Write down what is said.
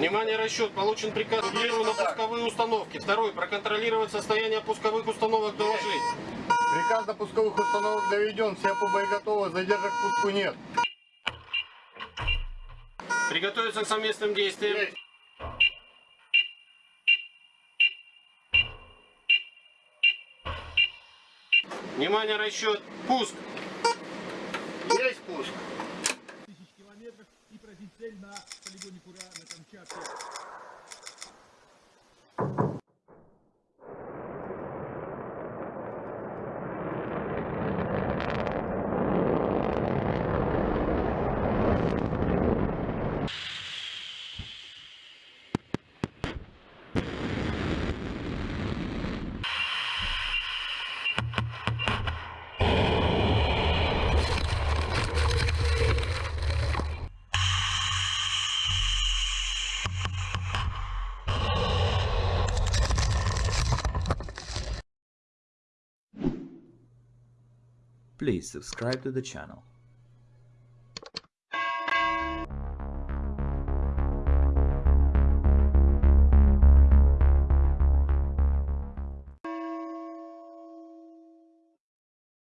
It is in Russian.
Внимание, расчет. Получен приказ Гиру на пусковые установки. Второй. Проконтролировать состояние пусковых установок доложить. Приказ на пусковых установок доведен, все по боеготовы, задержек к пуску нет. Приготовиться к совместным действиям. Есть. Внимание, расчет. Пуск. Есть пуск. Цель на полигоне Кура на Камчатке. Please subscribe to the channel.